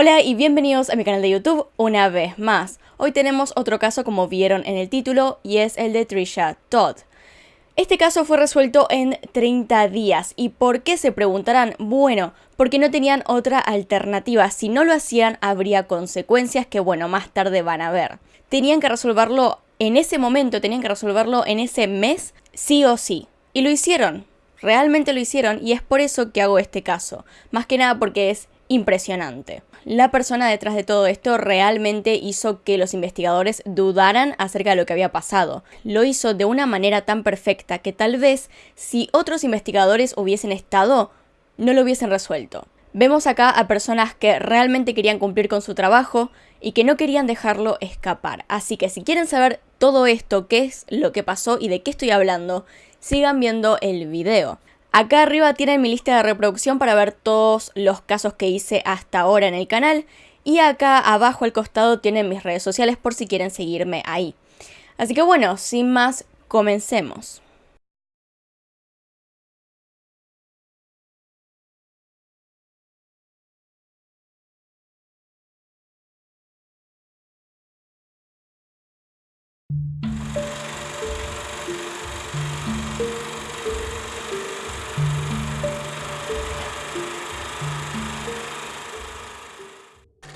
Hola y bienvenidos a mi canal de YouTube una vez más. Hoy tenemos otro caso como vieron en el título y es el de Trisha Todd. Este caso fue resuelto en 30 días. ¿Y por qué se preguntarán? Bueno, porque no tenían otra alternativa. Si no lo hacían, habría consecuencias que, bueno, más tarde van a ver. Tenían que resolverlo en ese momento, tenían que resolverlo en ese mes, sí o sí. Y lo hicieron. Realmente lo hicieron y es por eso que hago este caso. Más que nada porque es impresionante. La persona detrás de todo esto realmente hizo que los investigadores dudaran acerca de lo que había pasado. Lo hizo de una manera tan perfecta que tal vez si otros investigadores hubiesen estado, no lo hubiesen resuelto. Vemos acá a personas que realmente querían cumplir con su trabajo y que no querían dejarlo escapar. Así que si quieren saber todo esto, qué es lo que pasó y de qué estoy hablando, sigan viendo el video. Acá arriba tienen mi lista de reproducción para ver todos los casos que hice hasta ahora en el canal. Y acá abajo al costado tienen mis redes sociales por si quieren seguirme ahí. Así que bueno, sin más, comencemos.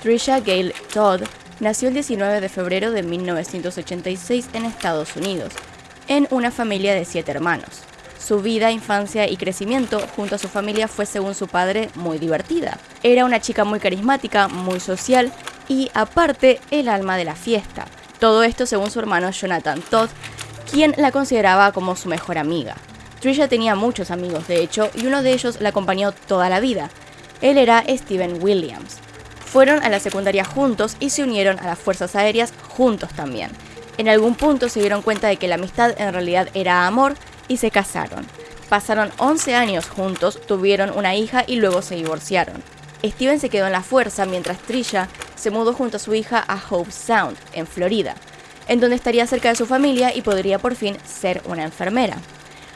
Trisha Gale Todd nació el 19 de febrero de 1986 en Estados Unidos, en una familia de siete hermanos. Su vida, infancia y crecimiento junto a su familia fue, según su padre, muy divertida. Era una chica muy carismática, muy social y, aparte, el alma de la fiesta. Todo esto según su hermano Jonathan Todd, quien la consideraba como su mejor amiga. Trisha tenía muchos amigos, de hecho, y uno de ellos la acompañó toda la vida. Él era Steven Williams. Fueron a la secundaria juntos y se unieron a las fuerzas aéreas juntos también. En algún punto se dieron cuenta de que la amistad en realidad era amor y se casaron. Pasaron 11 años juntos, tuvieron una hija y luego se divorciaron. Steven se quedó en la fuerza mientras Trisha se mudó junto a su hija a Hope Sound, en Florida, en donde estaría cerca de su familia y podría por fin ser una enfermera.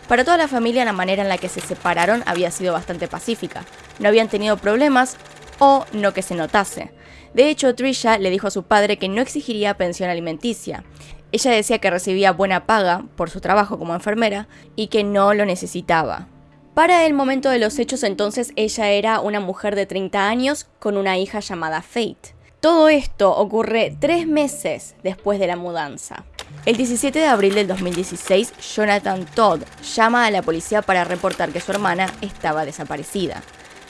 Para toda la familia la manera en la que se separaron había sido bastante pacífica. No habían tenido problemas o no que se notase. De hecho, Trisha le dijo a su padre que no exigiría pensión alimenticia. Ella decía que recibía buena paga por su trabajo como enfermera y que no lo necesitaba. Para el momento de los hechos entonces ella era una mujer de 30 años con una hija llamada Fate. Todo esto ocurre tres meses después de la mudanza. El 17 de abril del 2016, Jonathan Todd llama a la policía para reportar que su hermana estaba desaparecida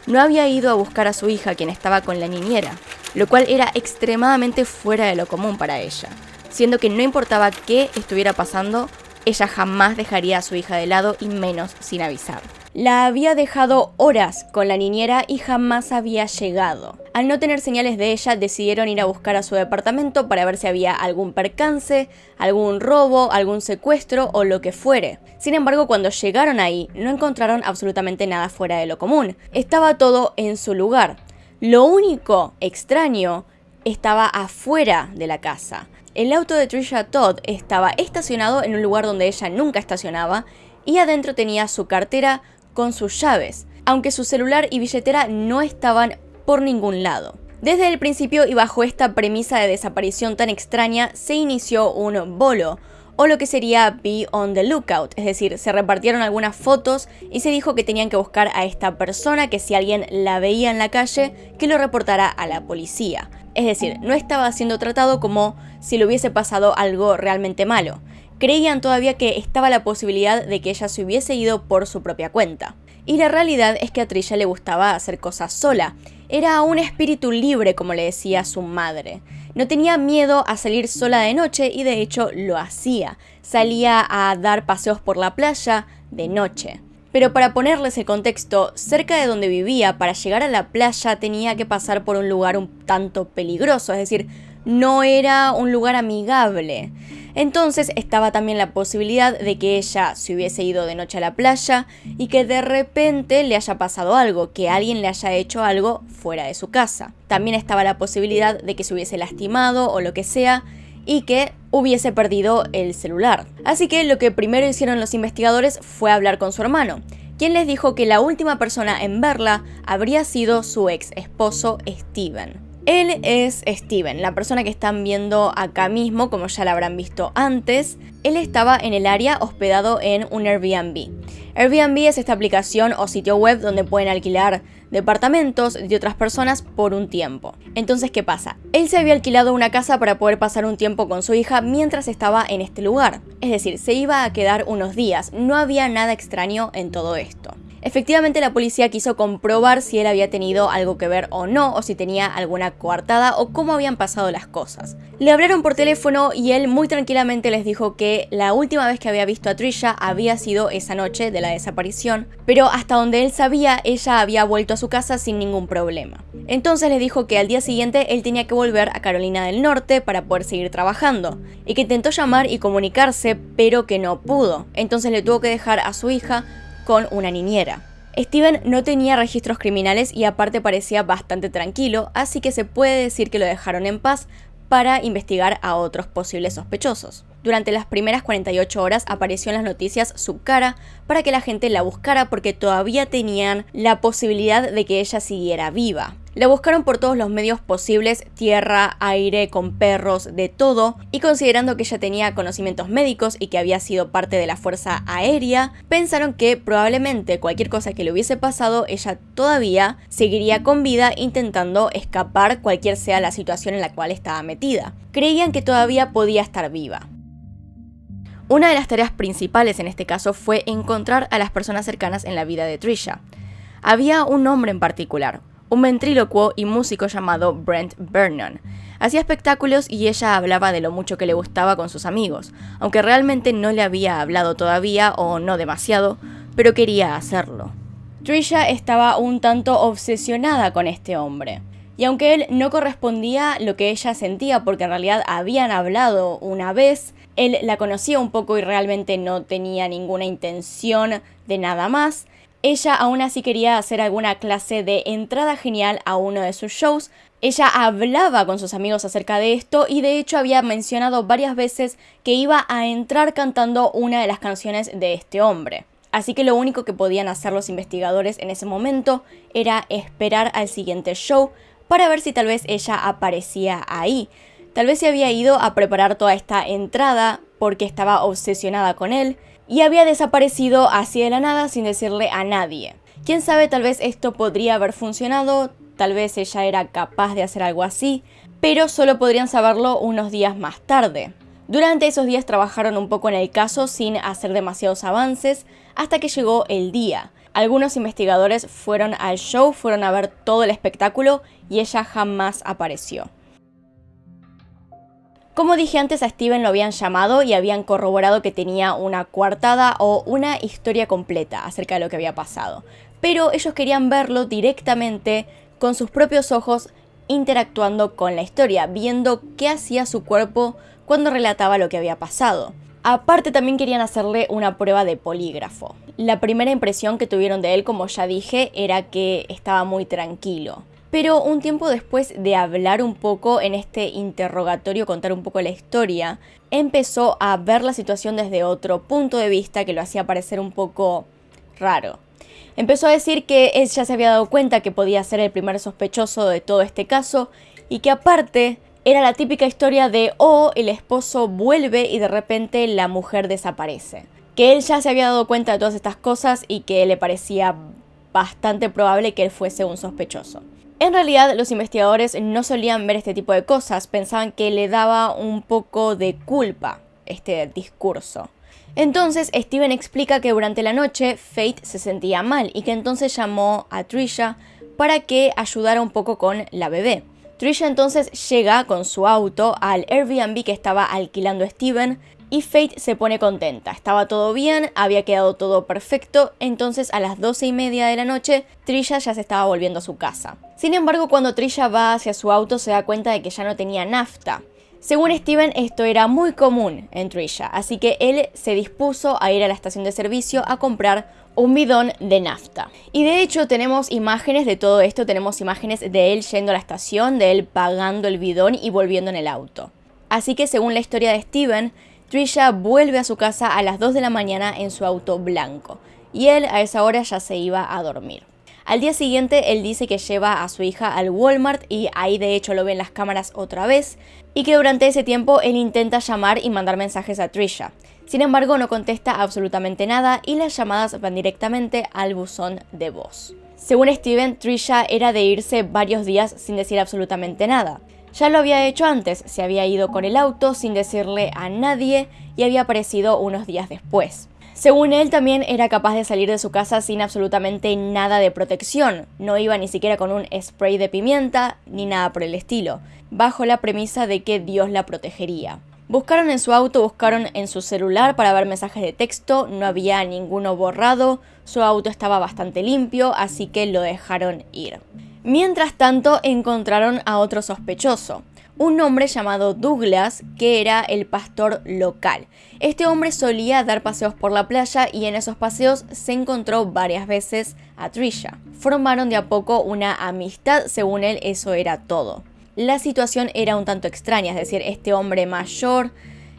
no había ido a buscar a su hija, quien estaba con la niñera, lo cual era extremadamente fuera de lo común para ella, siendo que no importaba qué estuviera pasando, ella jamás dejaría a su hija de lado y menos sin avisar. La había dejado horas con la niñera y jamás había llegado. Al no tener señales de ella, decidieron ir a buscar a su departamento para ver si había algún percance, algún robo, algún secuestro o lo que fuere. Sin embargo, cuando llegaron ahí, no encontraron absolutamente nada fuera de lo común. Estaba todo en su lugar. Lo único extraño estaba afuera de la casa. El auto de Trisha Todd estaba estacionado en un lugar donde ella nunca estacionaba y adentro tenía su cartera, con sus llaves, aunque su celular y billetera no estaban por ningún lado. Desde el principio y bajo esta premisa de desaparición tan extraña, se inició un bolo, o lo que sería be on the lookout, es decir, se repartieron algunas fotos y se dijo que tenían que buscar a esta persona, que si alguien la veía en la calle, que lo reportara a la policía. Es decir, no estaba siendo tratado como si le hubiese pasado algo realmente malo creían todavía que estaba la posibilidad de que ella se hubiese ido por su propia cuenta. Y la realidad es que a Trisha le gustaba hacer cosas sola. Era un espíritu libre, como le decía su madre. No tenía miedo a salir sola de noche y de hecho lo hacía. Salía a dar paseos por la playa de noche. Pero para ponerles el contexto, cerca de donde vivía, para llegar a la playa tenía que pasar por un lugar un tanto peligroso, es decir, no era un lugar amigable. Entonces estaba también la posibilidad de que ella se hubiese ido de noche a la playa y que de repente le haya pasado algo, que alguien le haya hecho algo fuera de su casa. También estaba la posibilidad de que se hubiese lastimado o lo que sea y que hubiese perdido el celular. Así que lo que primero hicieron los investigadores fue hablar con su hermano, quien les dijo que la última persona en verla habría sido su ex esposo Steven. Él es Steven, la persona que están viendo acá mismo, como ya la habrán visto antes. Él estaba en el área hospedado en un Airbnb. Airbnb es esta aplicación o sitio web donde pueden alquilar departamentos de otras personas por un tiempo. Entonces, ¿qué pasa? Él se había alquilado una casa para poder pasar un tiempo con su hija mientras estaba en este lugar. Es decir, se iba a quedar unos días, no había nada extraño en todo esto. Efectivamente la policía quiso comprobar si él había tenido algo que ver o no, o si tenía alguna coartada o cómo habían pasado las cosas. Le hablaron por teléfono y él muy tranquilamente les dijo que la última vez que había visto a Trisha había sido esa noche de la desaparición, pero hasta donde él sabía ella había vuelto a su casa sin ningún problema. Entonces les dijo que al día siguiente él tenía que volver a Carolina del Norte para poder seguir trabajando, y que intentó llamar y comunicarse pero que no pudo, entonces le tuvo que dejar a su hija con una niñera. Steven no tenía registros criminales y aparte parecía bastante tranquilo, así que se puede decir que lo dejaron en paz para investigar a otros posibles sospechosos. Durante las primeras 48 horas apareció en las noticias su cara para que la gente la buscara porque todavía tenían la posibilidad de que ella siguiera viva. La buscaron por todos los medios posibles, tierra, aire, con perros, de todo, y considerando que ella tenía conocimientos médicos y que había sido parte de la Fuerza Aérea, pensaron que probablemente cualquier cosa que le hubiese pasado, ella todavía seguiría con vida intentando escapar cualquier sea la situación en la cual estaba metida. Creían que todavía podía estar viva. Una de las tareas principales en este caso fue encontrar a las personas cercanas en la vida de Trisha. Había un hombre en particular, un ventrílocuo y músico llamado Brent Vernon. Hacía espectáculos y ella hablaba de lo mucho que le gustaba con sus amigos, aunque realmente no le había hablado todavía o no demasiado, pero quería hacerlo. Trisha estaba un tanto obsesionada con este hombre. Y aunque él no correspondía lo que ella sentía, porque en realidad habían hablado una vez, él la conocía un poco y realmente no tenía ninguna intención de nada más, ella aún así quería hacer alguna clase de entrada genial a uno de sus shows. Ella hablaba con sus amigos acerca de esto y de hecho había mencionado varias veces que iba a entrar cantando una de las canciones de este hombre. Así que lo único que podían hacer los investigadores en ese momento era esperar al siguiente show para ver si tal vez ella aparecía ahí. Tal vez se había ido a preparar toda esta entrada porque estaba obsesionada con él y había desaparecido así de la nada sin decirle a nadie. Quién sabe, tal vez esto podría haber funcionado, tal vez ella era capaz de hacer algo así, pero solo podrían saberlo unos días más tarde. Durante esos días trabajaron un poco en el caso sin hacer demasiados avances hasta que llegó el día. Algunos investigadores fueron al show, fueron a ver todo el espectáculo y ella jamás apareció. Como dije antes, a Steven lo habían llamado y habían corroborado que tenía una coartada o una historia completa acerca de lo que había pasado. Pero ellos querían verlo directamente con sus propios ojos interactuando con la historia, viendo qué hacía su cuerpo cuando relataba lo que había pasado. Aparte también querían hacerle una prueba de polígrafo. La primera impresión que tuvieron de él, como ya dije, era que estaba muy tranquilo. Pero un tiempo después de hablar un poco en este interrogatorio, contar un poco la historia, empezó a ver la situación desde otro punto de vista que lo hacía parecer un poco raro. Empezó a decir que él ya se había dado cuenta que podía ser el primer sospechoso de todo este caso y que aparte era la típica historia de oh, el esposo vuelve y de repente la mujer desaparece. Que él ya se había dado cuenta de todas estas cosas y que le parecía bastante probable que él fuese un sospechoso. En realidad los investigadores no solían ver este tipo de cosas, pensaban que le daba un poco de culpa este discurso. Entonces Steven explica que durante la noche Fate se sentía mal y que entonces llamó a Trisha para que ayudara un poco con la bebé. Trisha entonces llega con su auto al Airbnb que estaba alquilando Steven y Fate se pone contenta. Estaba todo bien, había quedado todo perfecto, entonces a las 12 y media de la noche Trisha ya se estaba volviendo a su casa. Sin embargo, cuando Trisha va hacia su auto se da cuenta de que ya no tenía nafta. Según Steven, esto era muy común en Trisha, así que él se dispuso a ir a la estación de servicio a comprar un bidón de nafta. Y de hecho tenemos imágenes de todo esto, tenemos imágenes de él yendo a la estación, de él pagando el bidón y volviendo en el auto. Así que según la historia de Steven, Trisha vuelve a su casa a las 2 de la mañana en su auto blanco, y él a esa hora ya se iba a dormir. Al día siguiente él dice que lleva a su hija al Walmart y ahí de hecho lo ven las cámaras otra vez y que durante ese tiempo él intenta llamar y mandar mensajes a Trisha. Sin embargo no contesta absolutamente nada y las llamadas van directamente al buzón de voz. Según Steven, Trisha era de irse varios días sin decir absolutamente nada. Ya lo había hecho antes, se había ido con el auto sin decirle a nadie y había aparecido unos días después. Según él, también era capaz de salir de su casa sin absolutamente nada de protección. No iba ni siquiera con un spray de pimienta ni nada por el estilo, bajo la premisa de que Dios la protegería. Buscaron en su auto, buscaron en su celular para ver mensajes de texto, no había ninguno borrado, su auto estaba bastante limpio, así que lo dejaron ir. Mientras tanto, encontraron a otro sospechoso un hombre llamado Douglas, que era el pastor local. Este hombre solía dar paseos por la playa y en esos paseos se encontró varias veces a Trisha. Formaron de a poco una amistad, según él eso era todo. La situación era un tanto extraña, es decir, este hombre mayor,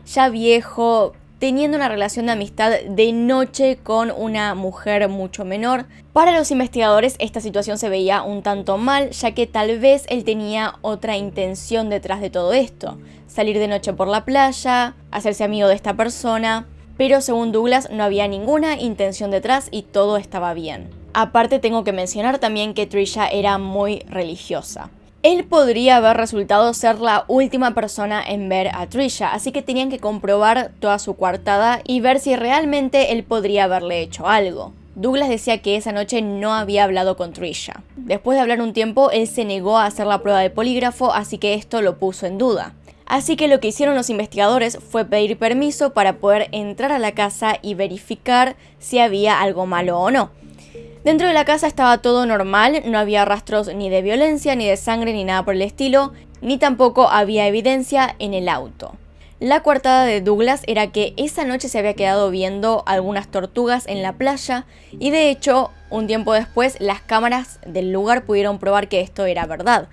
ya viejo, teniendo una relación de amistad de noche con una mujer mucho menor. Para los investigadores esta situación se veía un tanto mal, ya que tal vez él tenía otra intención detrás de todo esto. Salir de noche por la playa, hacerse amigo de esta persona, pero según Douglas no había ninguna intención detrás y todo estaba bien. Aparte tengo que mencionar también que Trisha era muy religiosa. Él podría haber resultado ser la última persona en ver a Trisha, así que tenían que comprobar toda su coartada y ver si realmente él podría haberle hecho algo. Douglas decía que esa noche no había hablado con Trisha. Después de hablar un tiempo, él se negó a hacer la prueba de polígrafo, así que esto lo puso en duda. Así que lo que hicieron los investigadores fue pedir permiso para poder entrar a la casa y verificar si había algo malo o no. Dentro de la casa estaba todo normal, no había rastros ni de violencia, ni de sangre, ni nada por el estilo, ni tampoco había evidencia en el auto. La coartada de Douglas era que esa noche se había quedado viendo algunas tortugas en la playa y de hecho, un tiempo después, las cámaras del lugar pudieron probar que esto era verdad.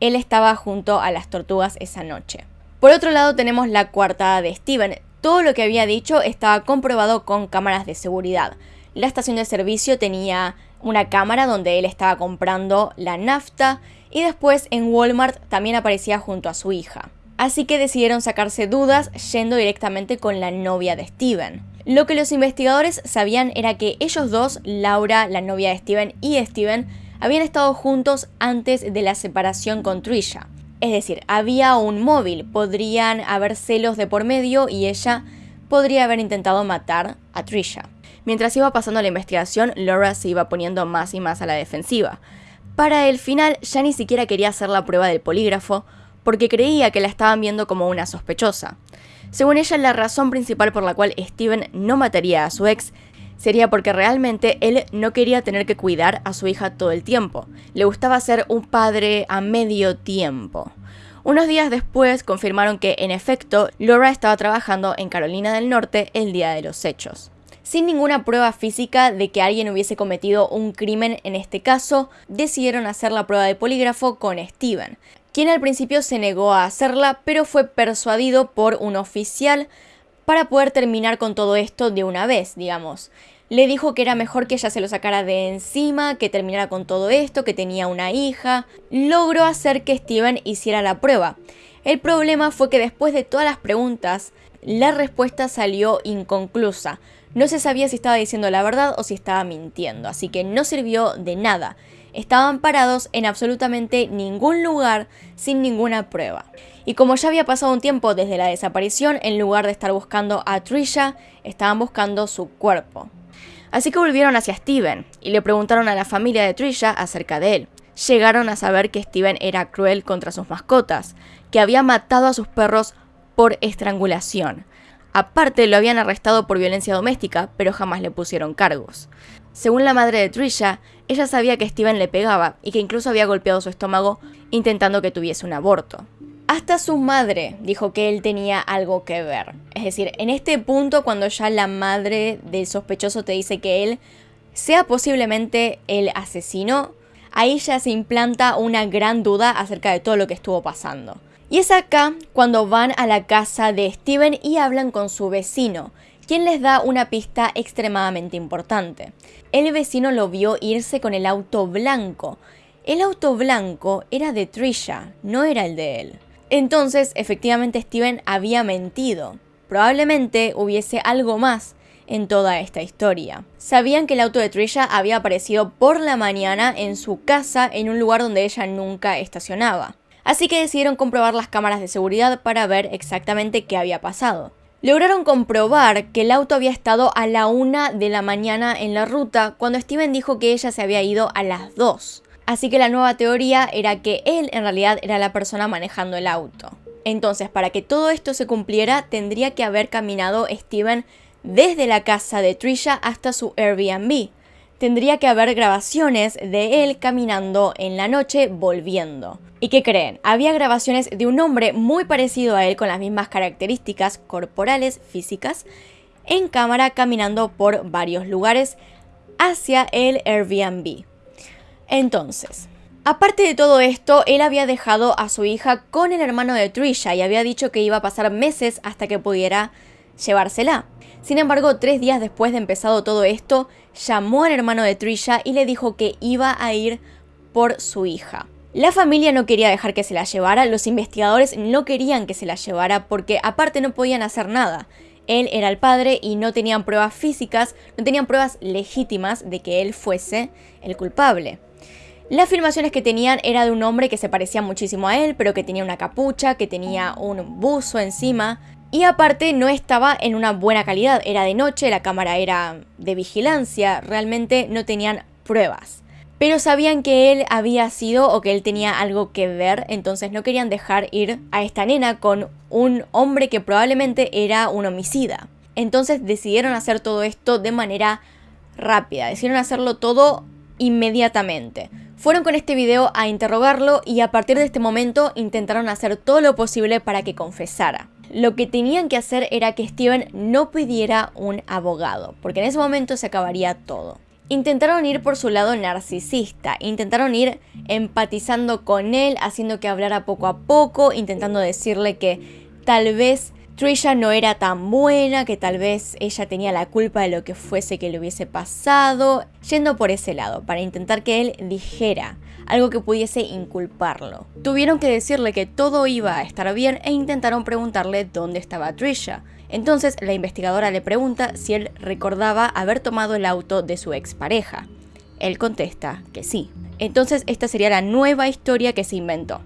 Él estaba junto a las tortugas esa noche. Por otro lado tenemos la coartada de Steven. Todo lo que había dicho estaba comprobado con cámaras de seguridad. La estación de servicio tenía una cámara donde él estaba comprando la nafta y después en Walmart también aparecía junto a su hija. Así que decidieron sacarse dudas yendo directamente con la novia de Steven. Lo que los investigadores sabían era que ellos dos, Laura, la novia de Steven, y Steven, habían estado juntos antes de la separación con Trisha. Es decir, había un móvil, podrían haber celos de por medio y ella podría haber intentado matar a Trisha. Mientras iba pasando la investigación, Laura se iba poniendo más y más a la defensiva. Para el final ya ni siquiera quería hacer la prueba del polígrafo, porque creía que la estaban viendo como una sospechosa. Según ella, la razón principal por la cual Steven no mataría a su ex sería porque realmente él no quería tener que cuidar a su hija todo el tiempo. Le gustaba ser un padre a medio tiempo. Unos días después confirmaron que, en efecto, Laura estaba trabajando en Carolina del Norte el día de los hechos sin ninguna prueba física de que alguien hubiese cometido un crimen en este caso, decidieron hacer la prueba de polígrafo con Steven, quien al principio se negó a hacerla, pero fue persuadido por un oficial para poder terminar con todo esto de una vez, digamos. Le dijo que era mejor que ella se lo sacara de encima, que terminara con todo esto, que tenía una hija. Logró hacer que Steven hiciera la prueba. El problema fue que después de todas las preguntas, la respuesta salió inconclusa. No se sabía si estaba diciendo la verdad o si estaba mintiendo, así que no sirvió de nada. Estaban parados en absolutamente ningún lugar sin ninguna prueba. Y como ya había pasado un tiempo desde la desaparición, en lugar de estar buscando a Trisha, estaban buscando su cuerpo. Así que volvieron hacia Steven y le preguntaron a la familia de Trisha acerca de él. Llegaron a saber que Steven era cruel contra sus mascotas, que había matado a sus perros por estrangulación, Aparte, lo habían arrestado por violencia doméstica, pero jamás le pusieron cargos. Según la madre de Trisha, ella sabía que Steven le pegaba y que incluso había golpeado su estómago intentando que tuviese un aborto. Hasta su madre dijo que él tenía algo que ver. Es decir, en este punto cuando ya la madre del sospechoso te dice que él sea posiblemente el asesino, ahí ya se implanta una gran duda acerca de todo lo que estuvo pasando. Y es acá cuando van a la casa de Steven y hablan con su vecino, quien les da una pista extremadamente importante. El vecino lo vio irse con el auto blanco. El auto blanco era de Trisha, no era el de él. Entonces, efectivamente, Steven había mentido. Probablemente hubiese algo más en toda esta historia. Sabían que el auto de Trisha había aparecido por la mañana en su casa en un lugar donde ella nunca estacionaba. Así que decidieron comprobar las cámaras de seguridad para ver exactamente qué había pasado. Lograron comprobar que el auto había estado a la una de la mañana en la ruta cuando Steven dijo que ella se había ido a las 2. Así que la nueva teoría era que él en realidad era la persona manejando el auto. Entonces, para que todo esto se cumpliera, tendría que haber caminado Steven desde la casa de Trisha hasta su Airbnb. Tendría que haber grabaciones de él caminando en la noche volviendo. ¿Y qué creen? Había grabaciones de un hombre muy parecido a él con las mismas características corporales, físicas, en cámara caminando por varios lugares hacia el Airbnb. Entonces, aparte de todo esto, él había dejado a su hija con el hermano de Trisha y había dicho que iba a pasar meses hasta que pudiera llevársela. Sin embargo, tres días después de empezado todo esto, llamó al hermano de Trisha y le dijo que iba a ir por su hija. La familia no quería dejar que se la llevara, los investigadores no querían que se la llevara porque aparte no podían hacer nada. Él era el padre y no tenían pruebas físicas, no tenían pruebas legítimas de que él fuese el culpable. Las filmaciones que tenían era de un hombre que se parecía muchísimo a él, pero que tenía una capucha, que tenía un buzo encima, y aparte no estaba en una buena calidad, era de noche, la cámara era de vigilancia, realmente no tenían pruebas. Pero sabían que él había sido o que él tenía algo que ver, entonces no querían dejar ir a esta nena con un hombre que probablemente era un homicida. Entonces decidieron hacer todo esto de manera rápida, decidieron hacerlo todo inmediatamente. Fueron con este video a interrogarlo y a partir de este momento intentaron hacer todo lo posible para que confesara. Lo que tenían que hacer era que Steven no pidiera un abogado, porque en ese momento se acabaría todo. Intentaron ir por su lado narcisista, intentaron ir empatizando con él, haciendo que hablara poco a poco, intentando decirle que tal vez Trisha no era tan buena, que tal vez ella tenía la culpa de lo que fuese que le hubiese pasado, yendo por ese lado, para intentar que él dijera algo que pudiese inculparlo. Tuvieron que decirle que todo iba a estar bien e intentaron preguntarle dónde estaba Trisha. Entonces la investigadora le pregunta si él recordaba haber tomado el auto de su expareja. Él contesta que sí. Entonces esta sería la nueva historia que se inventó.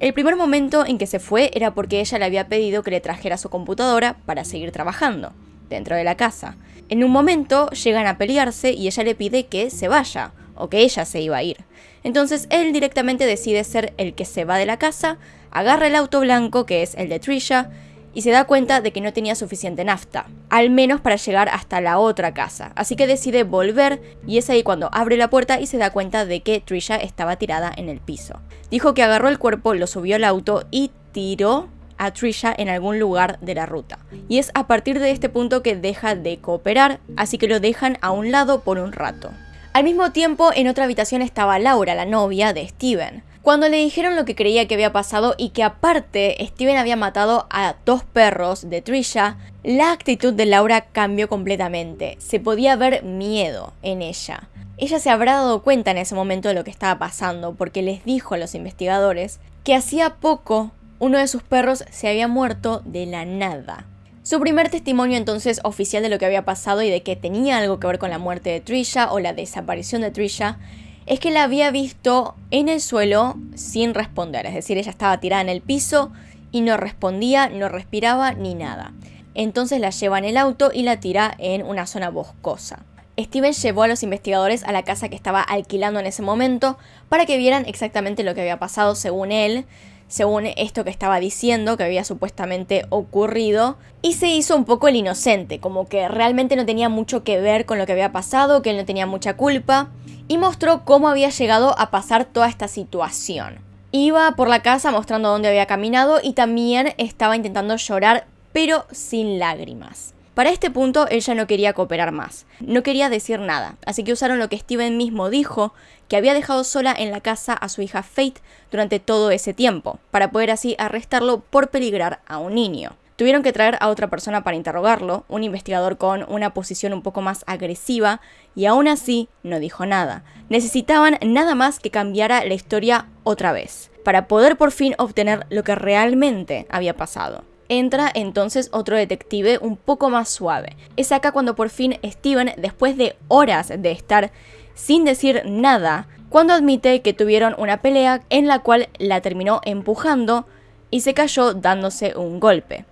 El primer momento en que se fue era porque ella le había pedido que le trajera su computadora para seguir trabajando, dentro de la casa. En un momento llegan a pelearse y ella le pide que se vaya, o que ella se iba a ir. Entonces él directamente decide ser el que se va de la casa, agarra el auto blanco, que es el de Trisha, y se da cuenta de que no tenía suficiente nafta, al menos para llegar hasta la otra casa. Así que decide volver y es ahí cuando abre la puerta y se da cuenta de que Trisha estaba tirada en el piso. Dijo que agarró el cuerpo, lo subió al auto y tiró a Trisha en algún lugar de la ruta. Y es a partir de este punto que deja de cooperar, así que lo dejan a un lado por un rato. Al mismo tiempo, en otra habitación estaba Laura, la novia de Steven. Cuando le dijeron lo que creía que había pasado y que aparte Steven había matado a dos perros de Trisha, la actitud de Laura cambió completamente. Se podía ver miedo en ella. Ella se habrá dado cuenta en ese momento de lo que estaba pasando porque les dijo a los investigadores que hacía poco uno de sus perros se había muerto de la nada. Su primer testimonio entonces oficial de lo que había pasado y de que tenía algo que ver con la muerte de Trisha o la desaparición de Trisha es que la había visto en el suelo sin responder, es decir, ella estaba tirada en el piso y no respondía, no respiraba ni nada. Entonces la lleva en el auto y la tira en una zona boscosa. Steven llevó a los investigadores a la casa que estaba alquilando en ese momento para que vieran exactamente lo que había pasado según él, según esto que estaba diciendo que había supuestamente ocurrido, y se hizo un poco el inocente, como que realmente no tenía mucho que ver con lo que había pasado, que él no tenía mucha culpa, y mostró cómo había llegado a pasar toda esta situación. Iba por la casa mostrando dónde había caminado y también estaba intentando llorar, pero sin lágrimas. Para este punto ella no quería cooperar más, no quería decir nada, así que usaron lo que Steven mismo dijo, que había dejado sola en la casa a su hija Faith durante todo ese tiempo, para poder así arrestarlo por peligrar a un niño. Tuvieron que traer a otra persona para interrogarlo, un investigador con una posición un poco más agresiva, y aún así no dijo nada. Necesitaban nada más que cambiara la historia otra vez, para poder por fin obtener lo que realmente había pasado. Entra entonces otro detective un poco más suave. Es acá cuando por fin Steven, después de horas de estar sin decir nada, cuando admite que tuvieron una pelea en la cual la terminó empujando y se cayó dándose un golpe.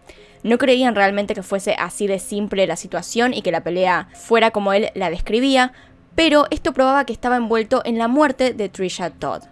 No creían realmente que fuese así de simple la situación y que la pelea fuera como él la describía, pero esto probaba que estaba envuelto en la muerte de Trisha Todd.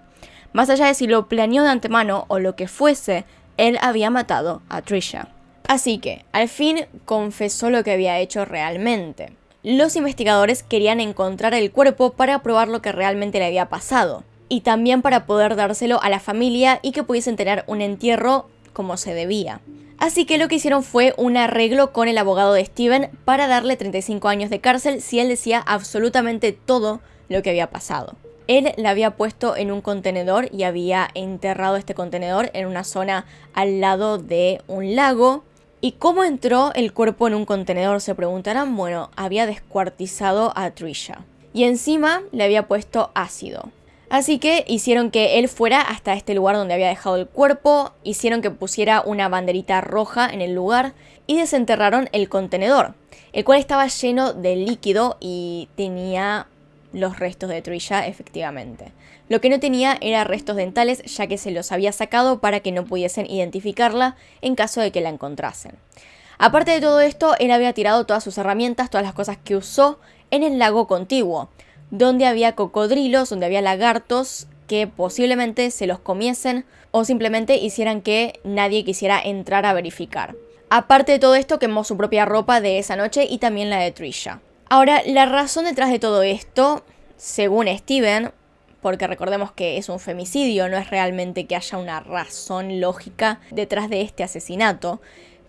Más allá de si lo planeó de antemano o lo que fuese, él había matado a Trisha. Así que, al fin, confesó lo que había hecho realmente. Los investigadores querían encontrar el cuerpo para probar lo que realmente le había pasado, y también para poder dárselo a la familia y que pudiesen tener un entierro como se debía. Así que lo que hicieron fue un arreglo con el abogado de Steven para darle 35 años de cárcel si él decía absolutamente todo lo que había pasado. Él la había puesto en un contenedor y había enterrado este contenedor en una zona al lado de un lago. ¿Y cómo entró el cuerpo en un contenedor? Se preguntarán. Bueno, había descuartizado a Trisha. Y encima le había puesto ácido. Así que hicieron que él fuera hasta este lugar donde había dejado el cuerpo, hicieron que pusiera una banderita roja en el lugar y desenterraron el contenedor, el cual estaba lleno de líquido y tenía los restos de Trisha efectivamente. Lo que no tenía era restos dentales ya que se los había sacado para que no pudiesen identificarla en caso de que la encontrasen. Aparte de todo esto, él había tirado todas sus herramientas, todas las cosas que usó en el lago contiguo, donde había cocodrilos, donde había lagartos que posiblemente se los comiesen o simplemente hicieran que nadie quisiera entrar a verificar. Aparte de todo esto, quemó su propia ropa de esa noche y también la de Trisha. Ahora, la razón detrás de todo esto, según Steven, porque recordemos que es un femicidio, no es realmente que haya una razón lógica detrás de este asesinato,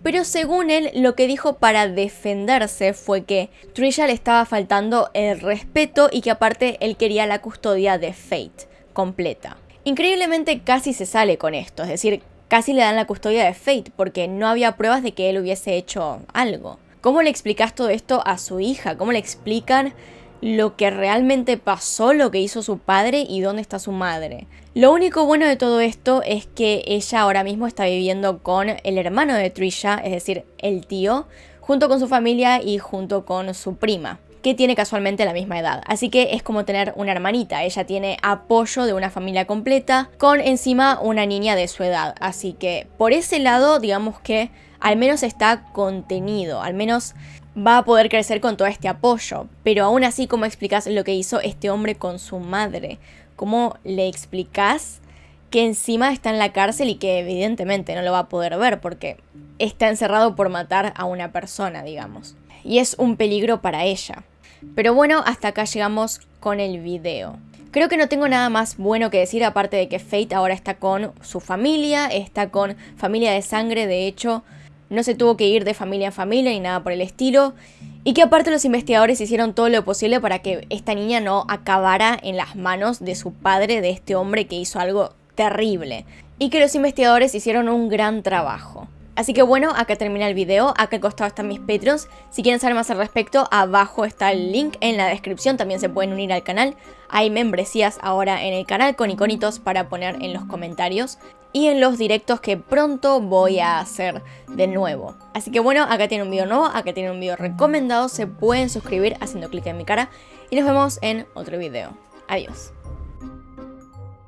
pero según él, lo que dijo para defenderse fue que Trisha le estaba faltando el respeto y que aparte él quería la custodia de Fate completa. Increíblemente casi se sale con esto, es decir, casi le dan la custodia de Fate porque no había pruebas de que él hubiese hecho algo. ¿Cómo le explicas todo esto a su hija? ¿Cómo le explican lo que realmente pasó, lo que hizo su padre y dónde está su madre. Lo único bueno de todo esto es que ella ahora mismo está viviendo con el hermano de Trisha, es decir, el tío, junto con su familia y junto con su prima que tiene casualmente la misma edad. Así que es como tener una hermanita. Ella tiene apoyo de una familia completa con encima una niña de su edad. Así que por ese lado, digamos que al menos está contenido, al menos va a poder crecer con todo este apoyo. Pero aún así, ¿cómo explicas lo que hizo este hombre con su madre? ¿Cómo le explicas que encima está en la cárcel y que evidentemente no lo va a poder ver porque está encerrado por matar a una persona, digamos? Y es un peligro para ella. Pero bueno, hasta acá llegamos con el video. Creo que no tengo nada más bueno que decir aparte de que Fate ahora está con su familia, está con familia de sangre, de hecho no se tuvo que ir de familia en familia ni nada por el estilo. Y que aparte los investigadores hicieron todo lo posible para que esta niña no acabara en las manos de su padre, de este hombre que hizo algo terrible. Y que los investigadores hicieron un gran trabajo. Así que bueno, acá termina el video, acá al costado están mis Patreons. Si quieren saber más al respecto, abajo está el link en la descripción, también se pueden unir al canal. Hay membresías ahora en el canal con iconitos para poner en los comentarios y en los directos que pronto voy a hacer de nuevo. Así que bueno, acá tiene un video nuevo, acá tiene un video recomendado, se pueden suscribir haciendo clic en mi cara y nos vemos en otro video. Adiós.